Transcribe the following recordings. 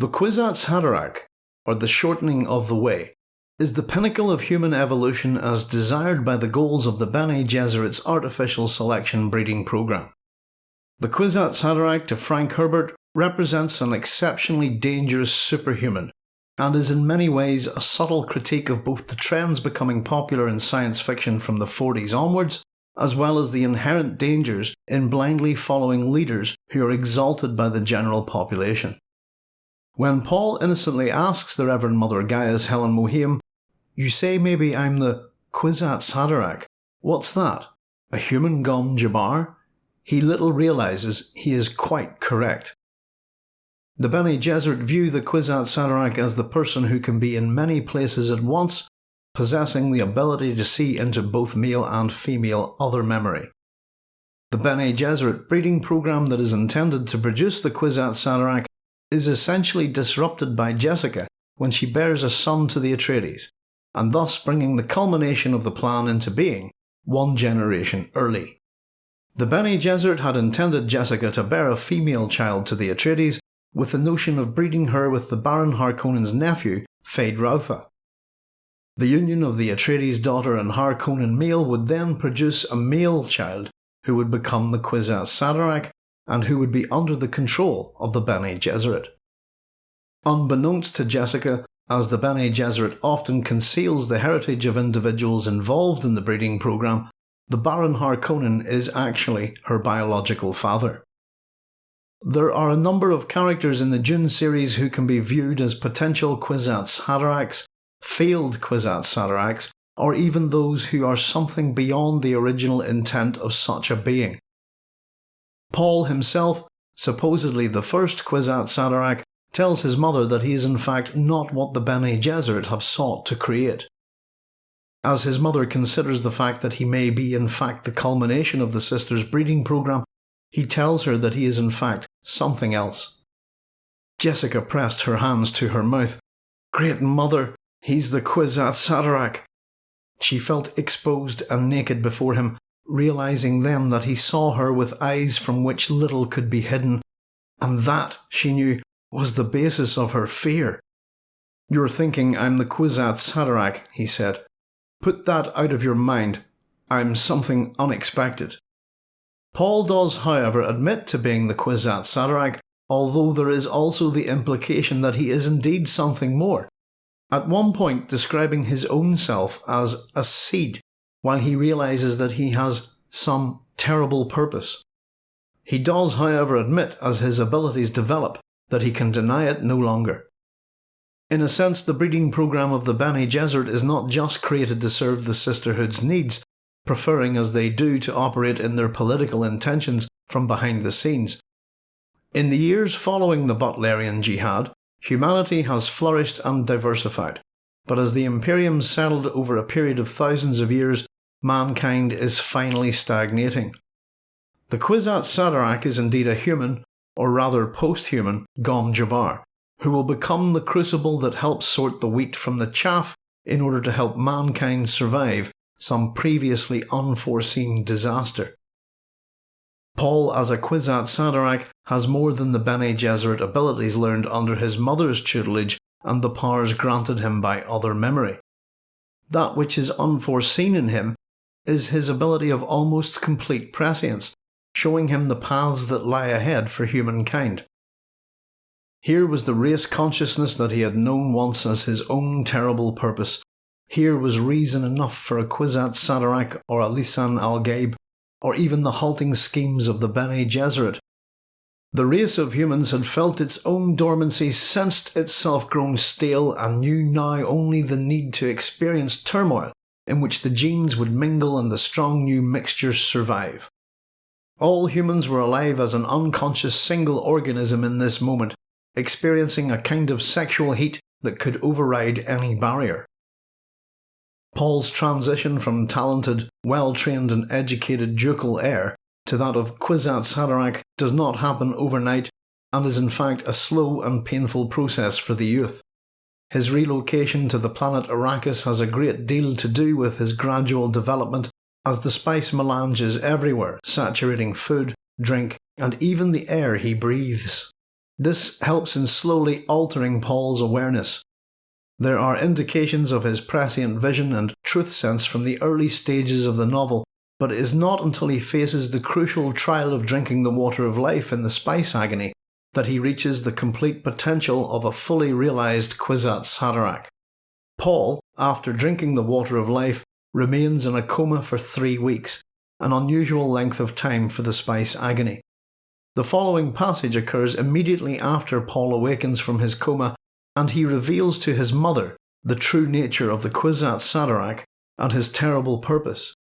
The Kwisatz Haderach, or the shortening of the way, is the pinnacle of human evolution as desired by the goals of the Bene Gesserit's artificial selection breeding program. The Kwisatz Haderach to Frank Herbert represents an exceptionally dangerous superhuman and is in many ways a subtle critique of both the trends becoming popular in science fiction from the 40s onwards, as well as the inherent dangers in blindly following leaders who are exalted by the general population. When Paul innocently asks the Reverend Mother Gaius Helen Mohiam, You say maybe I'm the Kwisatz Haderach. What's that? A human Gom Jabbar? He little realises he is quite correct. The Bene Gesserit view the Kwisatz Haderach as the person who can be in many places at once, possessing the ability to see into both male and female other memory. The Bene Gesserit breeding program that is intended to produce the Kwisatz Haderach is essentially disrupted by Jessica when she bears a son to the Atreides, and thus bringing the culmination of the plan into being one generation early. The Bene Gesserit had intended Jessica to bear a female child to the Atreides with the notion of breeding her with the Baron Harkonnen's nephew, Feyd-Rautha. The union of the Atreides daughter and Harkonnen male would then produce a male child who would become the Kwisatz Haderach and who would be under the control of the Bene Gesserit. Unbeknownst to Jessica, as the Bene Gesserit often conceals the heritage of individuals involved in the breeding program, the Baron Harkonnen is actually her biological father. There are a number of characters in the Dune series who can be viewed as potential Kwisatz Haderachs, failed Kwisatz Haderachs, or even those who are something beyond the original intent of such a being. Paul himself, supposedly the first Kwisatz Haderach, tells his mother that he is in fact not what the Bene Gesserit have sought to create. As his mother considers the fact that he may be in fact the culmination of the sisters' breeding program, he tells her that he is in fact something else. Jessica pressed her hands to her mouth. Great mother, he's the Kwisatz Haderach. She felt exposed and naked before him, realizing then that he saw her with eyes from which little could be hidden, and that, she knew, was the basis of her fear. You're thinking I'm the Kwisatz Haderach, he said. Put that out of your mind. I'm something unexpected. Paul does, however, admit to being the Kwisatz Haderach, although there is also the implication that he is indeed something more. At one point describing his own self as a seed, while he realises that he has some terrible purpose. He does, however, admit as his abilities develop that he can deny it no longer. In a sense, the breeding program of the Bene Gesserit is not just created to serve the Sisterhood's needs, preferring as they do to operate in their political intentions from behind the scenes. In the years following the Butlerian Jihad, humanity has flourished and diversified, but as the Imperium settled over a period of thousands of years, mankind is finally stagnating. The Kwisatz Haderach is indeed a human, or rather post-human, Gom Jabbar, who will become the crucible that helps sort the wheat from the chaff in order to help mankind survive some previously unforeseen disaster. Paul as a Kwisatz Haderach has more than the Bene Gesserit abilities learned under his mother's tutelage and the powers granted him by other memory. That which is unforeseen in him is his ability of almost complete prescience, showing him the paths that lie ahead for humankind. Here was the race consciousness that he had known once as his own terrible purpose, here was reason enough for a Kwisatz Haderach or a Lisan al Gaib, or even the halting schemes of the Bene Gesserit. The race of humans had felt its own dormancy, sensed itself grown stale, and knew now only the need to experience turmoil in which the genes would mingle and the strong new mixtures survive. All humans were alive as an unconscious single organism in this moment, experiencing a kind of sexual heat that could override any barrier. Paul's transition from talented, well-trained and educated ducal heir to that of Kwisatz Haderach does not happen overnight and is in fact a slow and painful process for the youth. His relocation to the planet Arrakis has a great deal to do with his gradual development as the spice melange is everywhere, saturating food, drink, and even the air he breathes. This helps in slowly altering Paul's awareness. There are indications of his prescient vision and truth sense from the early stages of the novel, but it is not until he faces the crucial trial of drinking the water of life in the spice agony that he reaches the complete potential of a fully realised Kwisatz Haderach. Paul, after drinking the water of life, remains in a coma for three weeks, an unusual length of time for the spice agony. The following passage occurs immediately after Paul awakens from his coma and he reveals to his mother the true nature of the Kwisatz Haderach and his terrible purpose.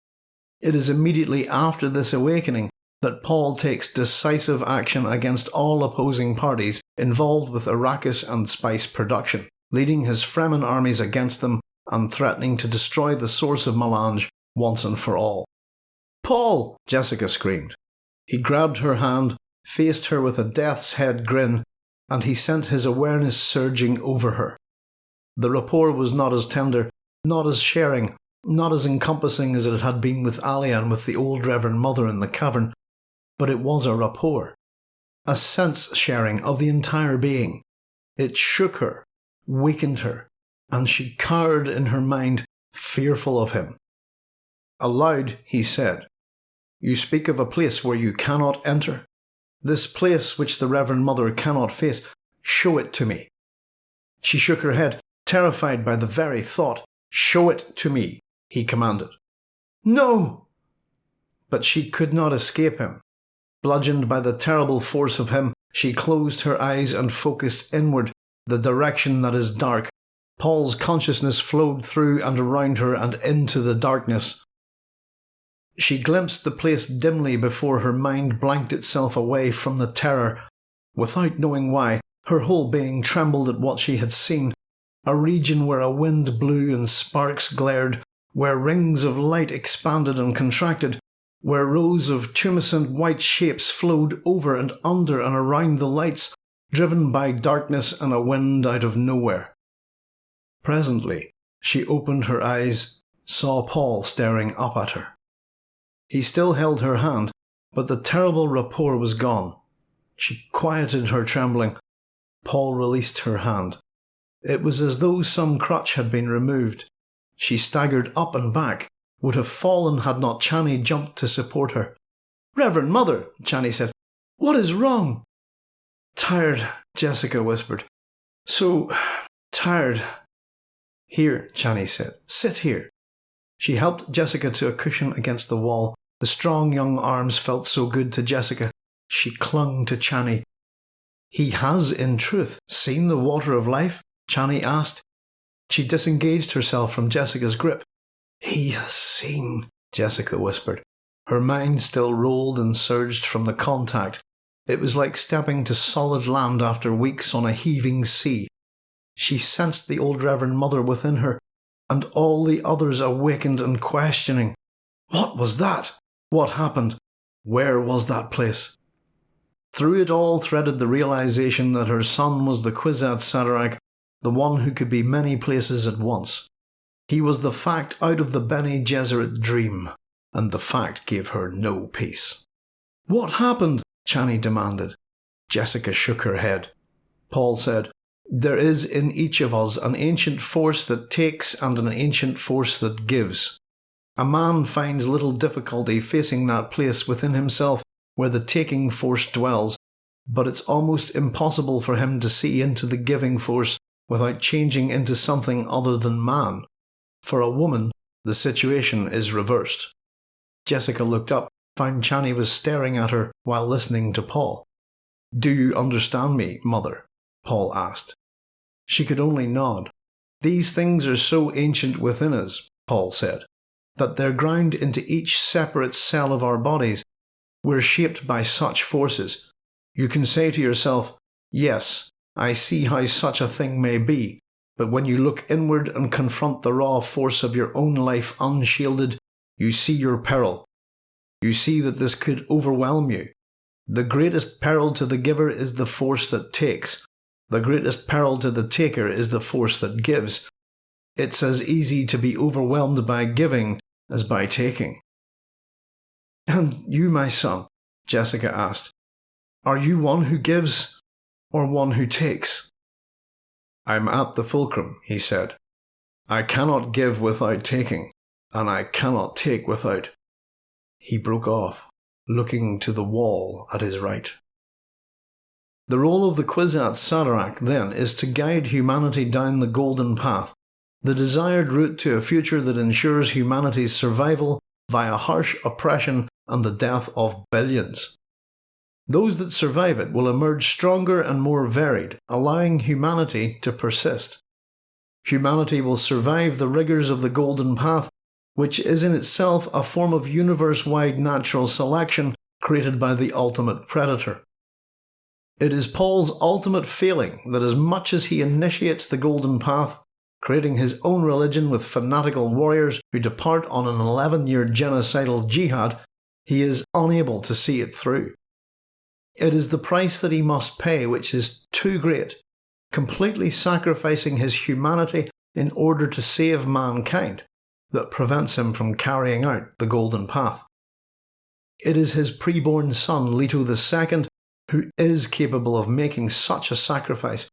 It is immediately after this awakening that Paul takes decisive action against all opposing parties involved with Arrakis and spice production, leading his Fremen armies against them and threatening to destroy the source of melange once and for all. Paul! Jessica screamed. He grabbed her hand, faced her with a death's head grin, and he sent his awareness surging over her. The rapport was not as tender, not as sharing, not as encompassing as it had been with Alia and with the old Reverend Mother in the cavern, but it was a rapport, a sense sharing of the entire being. It shook her, weakened her, and she cowered in her mind, fearful of him. Aloud, he said, You speak of a place where you cannot enter. This place which the Reverend Mother cannot face, show it to me. She shook her head, terrified by the very thought. Show it to me, he commanded. No! But she could not escape him. Bludgeoned by the terrible force of him, she closed her eyes and focused inward, the direction that is dark. Paul's consciousness flowed through and around her and into the darkness. She glimpsed the place dimly before her mind blanked itself away from the terror. Without knowing why, her whole being trembled at what she had seen. A region where a wind blew and sparks glared, where rings of light expanded and contracted, where rows of tumescent white shapes flowed over and under and around the lights, driven by darkness and a wind out of nowhere. Presently, she opened her eyes, saw Paul staring up at her. He still held her hand, but the terrible rapport was gone. She quieted her trembling. Paul released her hand. It was as though some crutch had been removed. She staggered up and back, would have fallen had not Chani jumped to support her. Reverend Mother, Chani said, what is wrong? Tired, Jessica whispered. So tired. Here, Chani said, sit here. She helped Jessica to a cushion against the wall. The strong young arms felt so good to Jessica. She clung to Chani. He has, in truth, seen the water of life? Chani asked. She disengaged herself from Jessica's grip. He has seen, Jessica whispered. Her mind still rolled and surged from the contact. It was like stepping to solid land after weeks on a heaving sea. She sensed the old Reverend Mother within her, and all the others awakened and questioning. What was that? What happened? Where was that place? Through it all threaded the realization that her son was the Kwisatz Haderach, the one who could be many places at once. He was the fact out of the Bene Gesserit dream, and the fact gave her no peace. What happened? Chani demanded. Jessica shook her head. Paul said, there is in each of us an ancient force that takes and an ancient force that gives. A man finds little difficulty facing that place within himself where the taking force dwells, but it's almost impossible for him to see into the giving force without changing into something other than man. For a woman, the situation is reversed. Jessica looked up, found Chani was staring at her while listening to Paul. Do you understand me, mother? Paul asked. She could only nod. These things are so ancient within us, Paul said, that they're ground into each separate cell of our bodies. We're shaped by such forces. You can say to yourself, Yes, I see how such a thing may be, but when you look inward and confront the raw force of your own life unshielded, you see your peril. You see that this could overwhelm you. The greatest peril to the giver is the force that takes, the greatest peril to the taker is the force that gives. It's as easy to be overwhelmed by giving as by taking. And you, my son, Jessica asked, are you one who gives or one who takes? I'm at the fulcrum, he said. I cannot give without taking, and I cannot take without. He broke off, looking to the wall at his right. The role of the Kwisatz Haderach, then, is to guide humanity down the golden path, the desired route to a future that ensures humanity's survival via harsh oppression and the death of billions. Those that survive it will emerge stronger and more varied, allowing humanity to persist. Humanity will survive the rigours of the Golden Path, which is in itself a form of universe-wide natural selection created by the ultimate predator. It is Paul's ultimate failing that as much as he initiates the Golden Path, creating his own religion with fanatical warriors who depart on an 11 year genocidal jihad, he is unable to see it through. It is the price that he must pay which is too great, completely sacrificing his humanity in order to save mankind, that prevents him from carrying out the Golden Path. It is his preborn son, Leto II, who is capable of making such a sacrifice,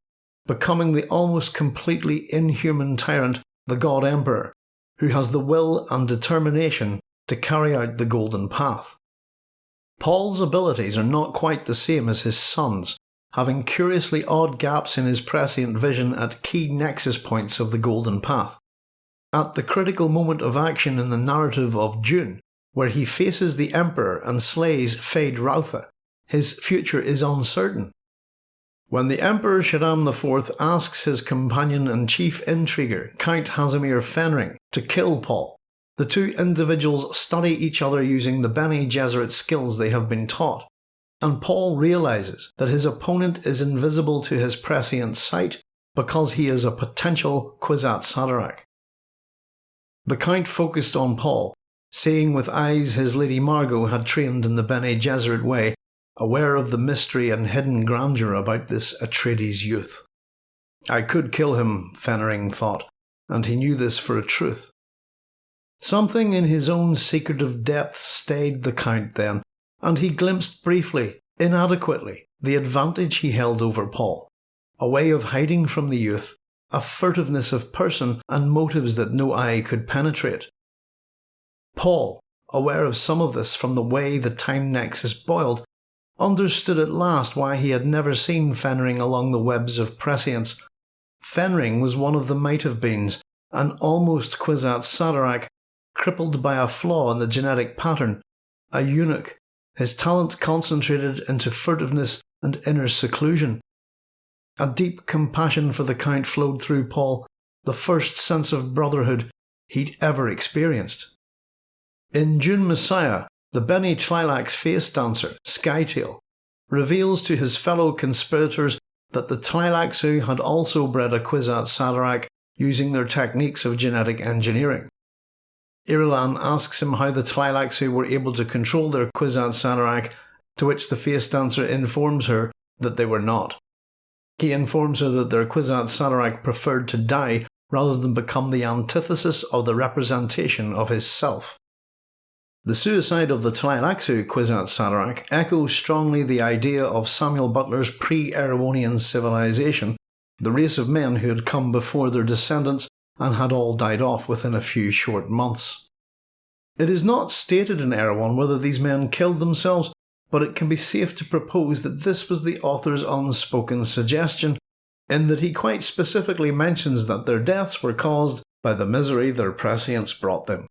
becoming the almost completely inhuman tyrant, the God Emperor, who has the will and determination to carry out the Golden Path. Paul's abilities are not quite the same as his son's, having curiously odd gaps in his prescient vision at key nexus points of the Golden Path. At the critical moment of action in the narrative of Dune, where he faces the Emperor and slays Feyd-Rautha, his future is uncertain. When the Emperor Shaddam IV asks his companion and chief intriguer, Count Casimir Fenring, to kill Paul, the two individuals study each other using the Bene Gesserit skills they have been taught, and Paul realises that his opponent is invisible to his prescient sight because he is a potential Kwisatz Haderach. The Count focused on Paul, seeing with eyes his Lady Margot had trained in the Bene Gesserit way aware of the mystery and hidden grandeur about this Atreides youth. I could kill him, Fenring thought, and he knew this for a truth. Something in his own secretive depths stayed the Count then, and he glimpsed briefly, inadequately, the advantage he held over Paul, a way of hiding from the youth, a furtiveness of person and motives that no eye could penetrate. Paul, aware of some of this from the way the time nexus boiled, understood at last why he had never seen Fenring along the webs of prescience. Fenring was one of the might have beens, an almost Kwisatz Haderach, crippled by a flaw in the genetic pattern, a eunuch, his talent concentrated into furtiveness and inner seclusion. A deep compassion for the Count flowed through Paul, the first sense of brotherhood he'd ever experienced. In Dune Messiah, the Bene Tleilax face dancer, Scytale, reveals to his fellow conspirators that the Tleilaxu had also bred a Kwisatz Haderach using their techniques of genetic engineering. Irulan asks him how the Tleilaxu were able to control their Kwisatz Haderach, to which the face dancer informs her that they were not. He informs her that their Kwisatz Haderach preferred to die rather than become the antithesis of the representation of his self. The suicide of the Tleilaxu Kwisatz Haderach echoes strongly the idea of Samuel Butler's pre-Erewhonian civilization, the race of men who had come before their descendants and had all died off within a few short months. It is not stated in Erewhon whether these men killed themselves, but it can be safe to propose that this was the author's unspoken suggestion, in that he quite specifically mentions that their deaths were caused by the misery their prescience brought them.